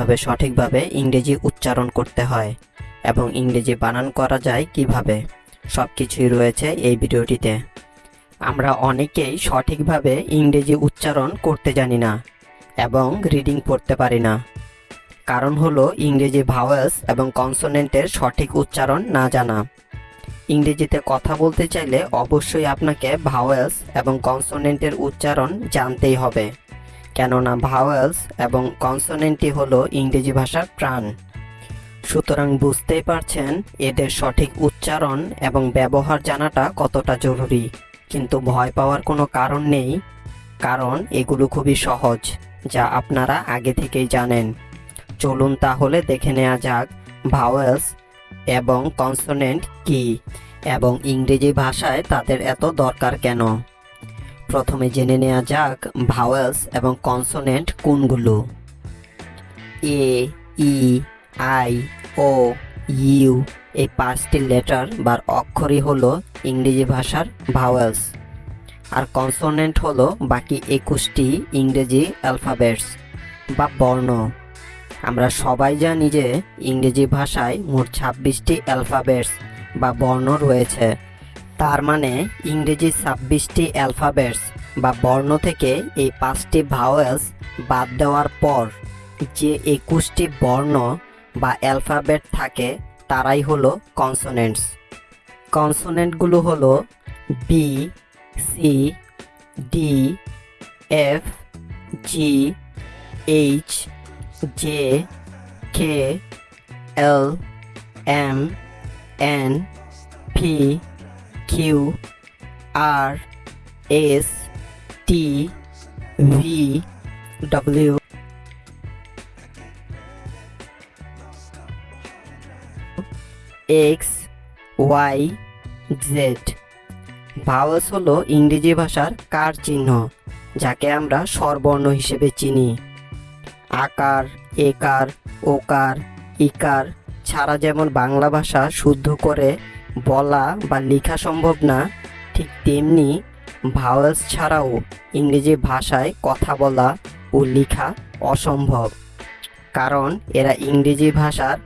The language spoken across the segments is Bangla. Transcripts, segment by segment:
কীভাবে সঠিকভাবে ইংরেজি উচ্চারণ করতে হয় এবং ইংরেজি বানান করা যায় কীভাবে? সব কিছুই রয়েছে এই ভিডিওটিতে। আমরা অনেকেই সঠিকভাবে ইংরেজি উচ্চারণ করতে জানি না এবং রিডিং পড়তে পারি না। কারণ হলো ইংরেজি ভাওয়েলস এবং কনসোনেন্টের সঠিক উচ্চারণ না জানা। ইংরেজিতে কথা বলতে চাইলে অবশ্যই আপনাকে ভাওয়েলস এবং কনসোনেন্টের উচ্চারণ জানতেই হবে। কেননা ভাওয়েলস এবং কনসোনেন্টই হলো ইংরেজি ভাষার প্রাণ। সুতরাং বুঝতেই পারছেন এদের সঠিক উচ্চারণ এবং ব্যবহার জানাটা কতটা জরুরি। কিন্তু ভয় পাওয়ার কোনো কারণ নেই, কারণ এগুলো খুবই সহজ, যা আপনারা আগে থেকেই জানেন। চলুন তাহলে দেখে নেওয়া যাক ভাওয়েলস এবং কনসোনেন্ট কি এবং ইংরেজি ভাষায় তাদের এত দরকার কেন। প্রথমে জেনে নেওয়া যাক ভাওয়েলস এবং কনসোনেন্ট কোনগুলো। এ ই আই ও ইউ এই পাঁচটি লেটার বা অক্ষরই হলো ইংরেজি ভাষার ভাওয়েলস আর কনসোনেন্ট হলো বাকি একুশটি ইংরেজি অ্যালফাবেটস বা বর্ণ। আমরা সবাই জানি যে ইংরেজি ভাষায় মোট ছাব্বিশটি অ্যালফাবেটস বা বর্ণ রয়েছে। তার মানে ইংরেজি ছাব্বিশটি অ্যালফাবেটস বা বর্ণ থেকে এই পাঁচটি ভাওয়েলস বাদ দেওয়ার পর যে একুশটি বর্ণ বা অ্যালফাবেট থাকে, তারাই হলো কনসোনেন্টস। কনসোনেন্টগুলো হলো B C D F G H J K L M N P Q R S T V W X Y Z vowels হলো ইংরেজি ভাষার কার চিহ্ন, যাকে আমরা স্বরবর্ণ হিসেবে চিনি। আকার, একার, ওকার, ইকার ছাড়া যেমন বাংলা ভাষা শুদ্ধ করে বলা বা লেখা সম্ভব না, ঠিক তেমনি ভাওয়েলস ছাড়াও ইংরেজি ভাষায় কথা বলা ও লেখা অসম্ভব, কারণ এরা ইংরেজি ভাষার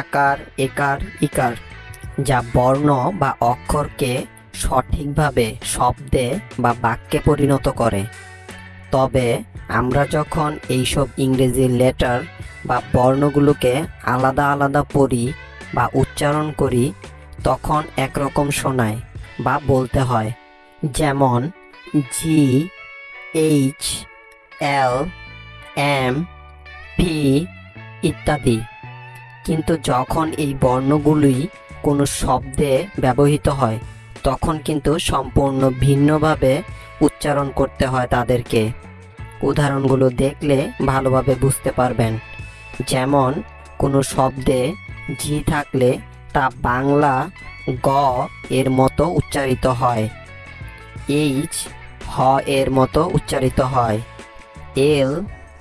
আকার, একার, ইকার, যা বর্ণ বা অক্ষরকে সঠিকভাবে শব্দে বা বাক্যে পরিণত করে। তবে আমরা যখন এইসব ইংরেজি লেটার বা বর্ণগুলোকে আলাদা আলাদা পড়ি বা উচ্চারণ করি তখন একরকম শোনায় বা বলতে হয়, যেমন G H L M P ইত্যাদি। কিন্তু যখন এই বর্ণগুলি কোনো শব্দে ব্যবহৃত হয়, তখন কিন্তু সম্পূর্ণ ভিন্নভাবে উচ্চারণ করতে হয় তাদেরকে। উদাহরণগুলো দেখলে ভালোভাবে বুঝতে পারবেন। যেমন, কোনো শব্দে জি থাকলে তা বাংলা গ এর মতো উচ্চারিত হয়। এইচ হ এর মতো উচ্চারিত হয়। এল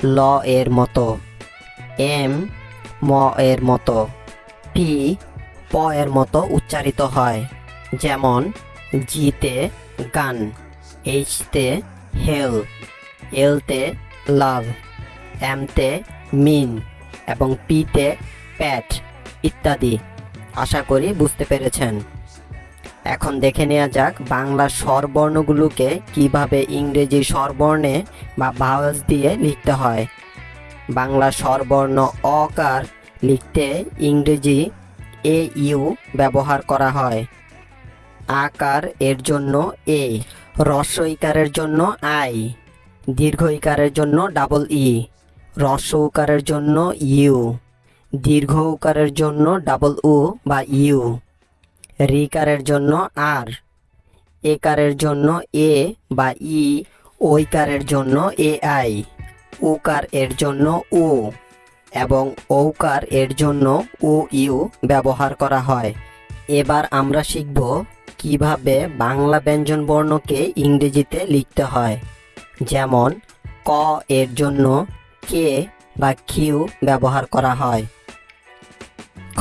ল এর মতো। এম ম এর মতো। পি প এর মতো উচ্চারিত হয়। যেমন, জিতে গান, এইচতে হেল, এলতে লাভ এমতে মিন, এবং পিতে প্যাট ইত্যাদি। আশা করি বুঝতে পেরেছেন। এখন দেখে নেওয়া যাক বাংলা স্বরবর্ণগুলোকে কীভাবে ইংরেজি স্বরবর্ণে বা ভাওয়াজ দিয়ে লিখতে হয়। বাংলা স্বরবর্ণ অকার লিখতে ইংরেজি এ ইউ ব্যবহার করা হয়। আকার এর জন্য এ রস্ব ইকারের জন্য আই, দীর্ঘ ইকারের জন্য ডাবল ই রস্ব উকারের জন্য ইউ। দীর্ঘ উকারের জন্য ডাবল উ বা ইউ রিকারের জন্য আর একারের জন্য এ বা ই ওইকারের জন্য এ আই উকার এর জন্য উ এবং ঔকার এর জন্য ও ইউ ব্যবহার করা হয়। এবার আমরা শিখব কীভাবে বাংলা ব্যঞ্জন বর্ণকে ইংরেজিতে লিখতে হয়। যেমন, ক এর জন্য কে বা কিউ ব্যবহার করা হয়।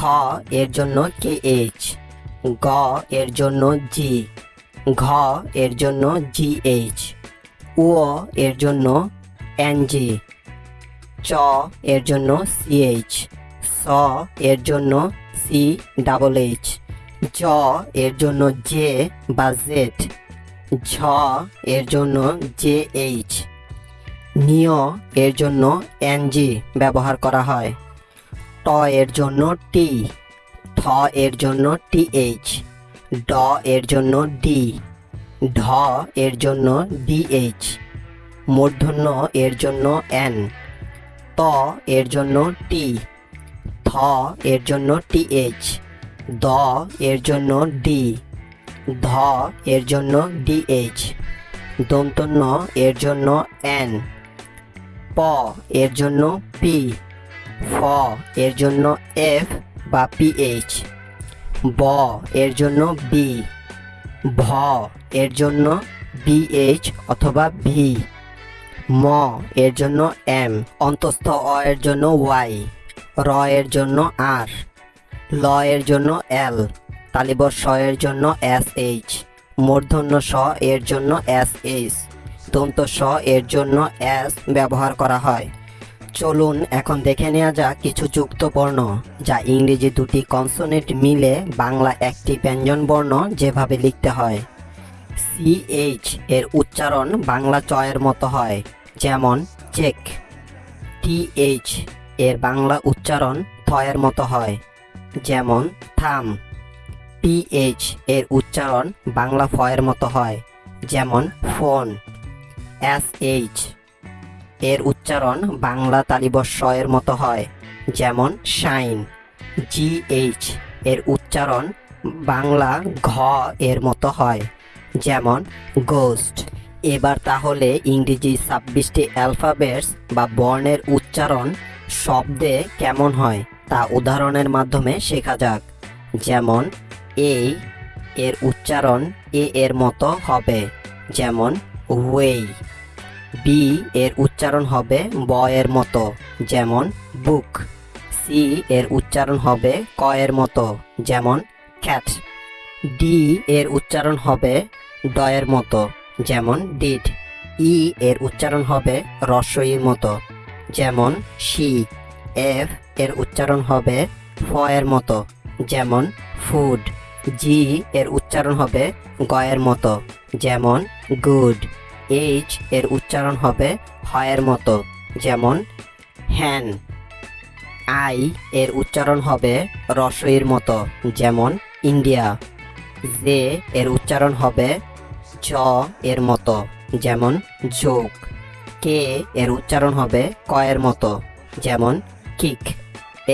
খ এর জন্য কে এইচ গ এর জন্য জি, ঘ এর জন্য জি এইচ উ এর জন্য এনজি, চ এর জন্য সিএইচ, স এর জন্য সি ডাবল এইচ জ এর জন্য জে বা জেড, ঝ এর জন্য জে এইচ নিয় এর জন্য এনজি ব্যবহার করা হয়। ট এর জন্য টি ঠ এর জন্য টিএইচ ড এর জন্য ডি ঢ এর জন্য ডিএইচ মূর্ধন্য এর জন্য এন ত এর জন্য টি থ এর জন্য টিএইচ দ এর জন্য ডি ধ এর জন্য ডিএইচ দন্তন্য এর জন্য এন প এর জন্য পি ফ এর জন্য এফ বা পিএইচ ব এর জন্য বি ভ এর জন্য বিএইচ অথবা ভি ম এর জন্য এম অন্তস্থ অ এর জন্য ওয়াই র এর জন্য আর ল এর জন্য এল তালিবর স এর জন্য এস এইচ মূর্ধন্য স এর জন্য এস এইচ দন্ত স এর জন্য এস ব্যবহার করা হয় চলুন এখন দেখে নেওয়া যাক কিছু যুক্ত বর্ণ যা ইংরেজি দুটি কনসোনেন্ট মিলে বাংলা একটি ব্যঞ্জন বর্ণ যেভাবে লিখতে হয়। সিএইচ এর উচ্চারণ বাংলা চয়ের মতো হয়, যেমন চেক। টিএইচ এর বাংলা উচ্চারণ থয়ের মতো হয়, যেমন থাম। পিএইচ এর উচ্চারণ বাংলা ফয়ের মতো হয়, যেমন ফোন। এসএইচ এর উচ্চারণ বাংলা তালিবস্য এর মতো হয়, যেমন শাইন। জিএইচ এর উচ্চারণ বাংলা ঘ এর মতো হয়, যেমন গোস্ট। এবার তাহলে ইংরেজি ছাব্বিশটি অ্যালফাবেটস বা বর্ণের উচ্চারণ শব্দে কেমন হয় তা উদাহরণের মাধ্যমে শেখা যাক। যেমন এ এর উচ্চারণ এ এর মতো হবে, যেমন ওয়েই। বি এর উচ্চারণ হবে ব এর মতো, যেমন বুক সি এর উচ্চারণ হবে ক এর মতো, যেমন ক্যাট ডি এর উচ্চারণ হবে ড এর মতো, যেমন ডিড ই এর উচ্চারণ হবে রস্বইর মতো, যেমন শি এফ এর উচ্চারণ হবে ফ এর মতো, যেমন ফুড জি এর উচ্চারণ হবে গয়ের মতো, যেমন গুড এইচ এর উচ্চারণ হবে হয়ের মতো, যেমন হ্যান। আই এর উচ্চারণ হবে রসইর মতো, যেমন ইন্ডিয়া। জে এর উচ্চারণ হবে জ এর মতো, যেমন যোগ কে এর উচ্চারণ হবে ক এর মতো, যেমন কিক।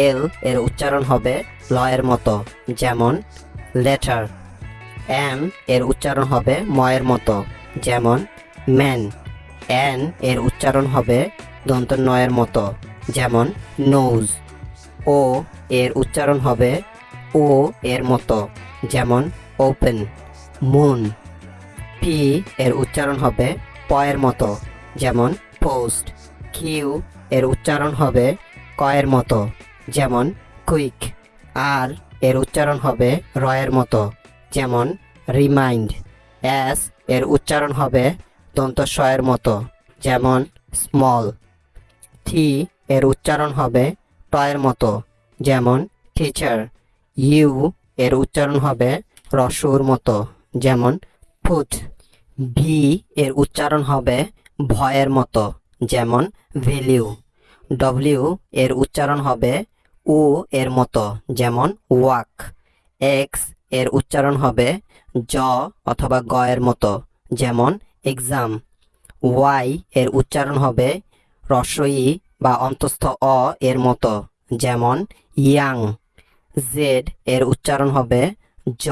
এল এর উচ্চারণ হবে ল এর মতো, যেমন লেটার। এম এর উচ্চারণ হবে ম এর মতো, যেমন ম্যান। এন এর উচ্চারণ হবে দন্ত নয়ের মতো, যেমন নোজ। ও এর উচ্চারণ হবে ও এর মতো, যেমন ওপেন, মুন। পি এর উচ্চারণ হবে প এর মতো, যেমন পোস্ট। কিউ এর উচ্চারণ হবে ক এর মতো, যেমন কুইক। আর এর উচ্চারণ হবে রয়ের মতো, যেমন রিমাইন্ড। এস এর উচ্চারণ হবে দন্তস্ব এর মতো, যেমন স্মল থি এর উচ্চারণ হবে টয়ের মতো, যেমন টিচার ইউ এর উচ্চারণ হবে রসুর মতো, যেমন ফুট ভি এর উচ্চারণ হবে ভয়ের মতো, যেমন ভ্যালিউ ডব্লিউ এর উচ্চারণ হবে উ এর মতো, যেমন ওয়াক এক্সের উচ্চারণ হবে জ অথবা গ এর মতো, যেমন এক্সাম। ওয়াই এর উচ্চারণ হবে রস্বই বা অন্তস্থ অ এর মতো, যেমন ইয়াং। জেড এর উচ্চারণ হবে জ